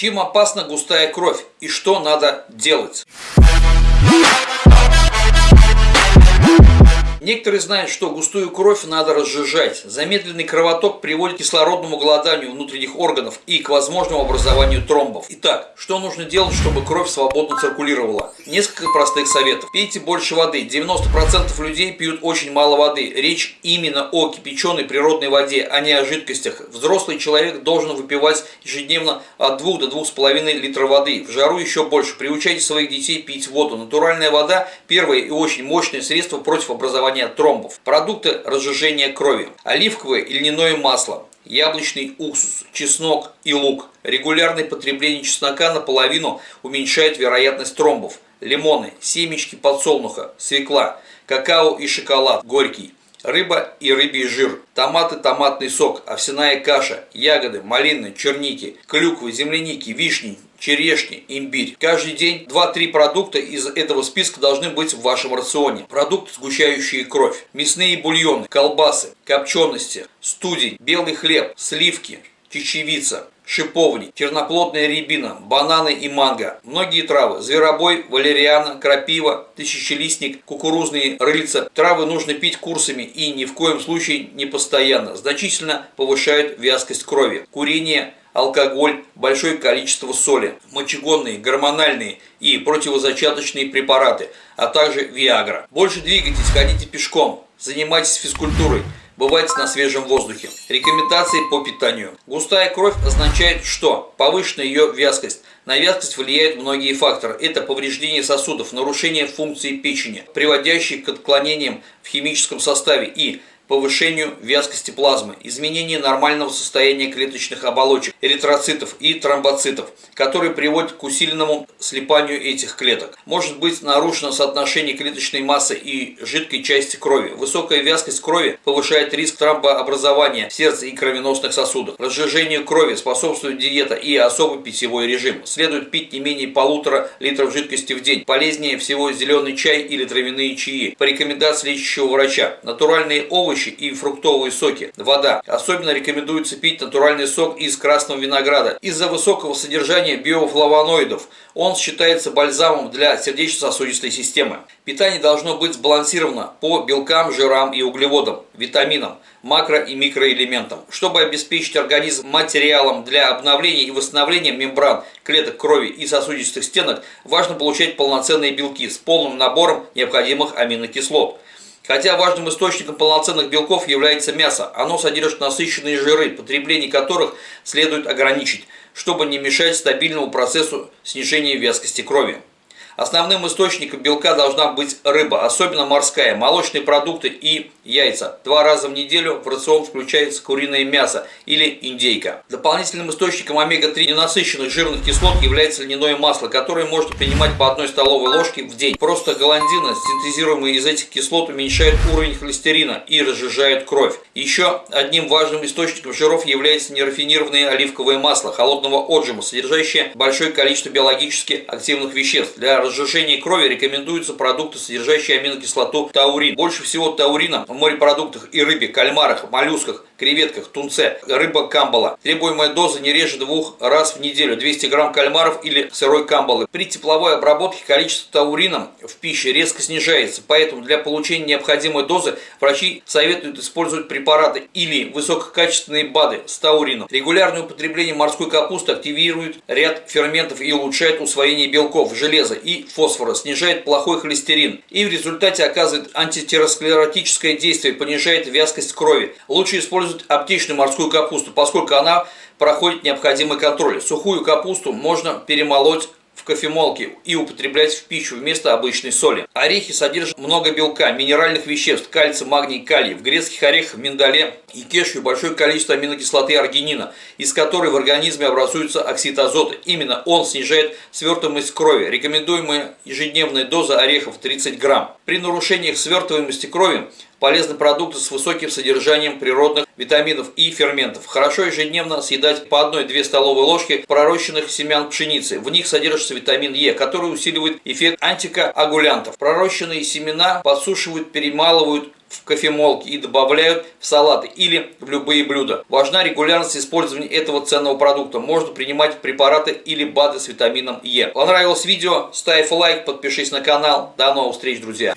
Чем опасна густая кровь и что надо делать? Некоторые знают, что густую кровь надо разжижать. Замедленный кровоток приводит к кислородному голоданию внутренних органов и к возможному образованию тромбов. Итак, что нужно делать, чтобы кровь свободно циркулировала? Несколько простых советов. Пейте больше воды. 90% людей пьют очень мало воды. Речь именно о кипяченой природной воде, а не о жидкостях. Взрослый человек должен выпивать ежедневно от 2 до 2,5 литра воды. В жару еще больше. Приучайте своих детей пить воду. Натуральная вода – первое и очень мощное средство против образования образования тромбов, продукты разжижения крови, оливковое и льняное масло, яблочный уксус, чеснок и лук. Регулярное потребление чеснока наполовину уменьшает вероятность тромбов. Лимоны, семечки подсолнуха, свекла, какао и шоколад горький. Рыба и рыбий жир, томаты, томатный сок, овсяная каша, ягоды, малины, черники, клюквы, земляники, вишни, черешни, имбирь. Каждый день 2-3 продукта из этого списка должны быть в вашем рационе. Продукты, сгущающие кровь, мясные бульоны, колбасы, копчености, студень, белый хлеб, сливки, чечевица, шиповник, черноплодная рябина, бананы и манго. Многие травы – зверобой, валериана, крапива, тысячелистник, кукурузные рыльца. Травы нужно пить курсами и ни в коем случае не постоянно. Значительно повышают вязкость крови. Курение, алкоголь, большое количество соли, мочегонные, гормональные и противозачаточные препараты, а также Виагра. Больше двигайтесь, ходите пешком, занимайтесь физкультурой, бывайте на свежем воздухе. Рекомендации по питанию. Густая кровь означает что? Повышенная ее вязкость. На вязкость влияют многие факторы. Это повреждение сосудов, нарушение функции печени, приводящие к отклонениям в химическом составе и повышению вязкости плазмы, изменение нормального состояния клеточных оболочек, эритроцитов и тромбоцитов, которые приводят к усиленному слипанию этих клеток. Может быть нарушено соотношение клеточной массы и жидкой части крови. Высокая вязкость крови повышает риск тромбообразования в сердце и кровеносных сосудах. Разжижению крови способствует диета и особый питьевой режим. Следует пить не менее полутора литров жидкости в день. Полезнее всего зеленый чай или травяные чаи. По рекомендации лечащего врача. Натуральные овощи овощи и фруктовые соки. Вода. Особенно рекомендуется пить натуральный сок из красного винограда. Из-за высокого содержания биофлавоноидов он считается бальзамом для сердечно-сосудистой системы. Питание должно быть сбалансировано по белкам, жирам и углеводам, витаминам, макро- и микроэлементам. Чтобы обеспечить организм материалом для обновления и восстановления мембран, клеток крови и сосудистых стенок, важно получать полноценные белки с полным набором необходимых аминокислот. Хотя важным источником полноценных белков является мясо, оно содержит насыщенные жиры, потребление которых следует ограничить, чтобы не мешать стабильному процессу снижения вязкости крови. Основным источником белка должна быть рыба, особенно морская, молочные продукты и яйца. Два раза в неделю в рацион включается куриное мясо или индейка. Дополнительным источником омега-3 ненасыщенных жирных кислот является льняное масло, которое можно принимать по одной столовой ложке в день. Просто галандина, синтезируемая из этих кислот, уменьшает уровень холестерина и разжижает кровь. Еще одним важным источником жиров является нерафинированное оливковое масло холодного отжима, содержащее большое количество биологически активных веществ. Для разжижения крови рекомендуются продукты, содержащие аминокислоту таурин. Больше всего таурина в морепродуктах и рыбе, кальмарах, моллюсках, креветках, тунце, рыба камбала. Требуемая доза не реже двух раз в неделю, 200 грамм кальмаров или сырой камбалы. При тепловой обработке количество таурина в пище резко снижается, поэтому для получения необходимой дозы врачи советуют использовать препараты или высококачественные БАДы с таурином. Регулярное употребление морской капусты активирует ряд ферментов и улучшает усвоение белков, железа и фосфора, снижает плохой холестерин и в результате оказывает антитеросклеротическое действие, понижает вязкость крови. Лучше использовать использовать аптечную морскую капусту, поскольку она проходит необходимый контроль. Сухую капусту можно перемолоть в кофемолке и употреблять в пищу вместо обычной соли. Орехи содержат много белка, минеральных веществ, кальция, магний, калий. В грецких орехах, миндале и кешью большое количество аминокислоты аргинина, из которой в организме образуется оксид азота. Именно он снижает свертываемость крови. Рекомендуемая ежедневная доза орехов 30 грамм. При нарушениях свертываемости крови полезные продукты с высоким содержанием природных витаминов и ферментов. Хорошо ежедневно съедать по 1-2 столовые ложки пророщенных семян пшеницы. В них содержится витамин Е, который усиливает эффект антикоагулянтов. Пророщенные семена подсушивают, перемалывают в кофемолке и добавляют в салаты или в любые блюда. Важна регулярность использования этого ценного продукта. Можно принимать препараты или БАДы с витамином Е. Понравилось видео? Ставь лайк, подпишись на канал. До новых встреч, друзья!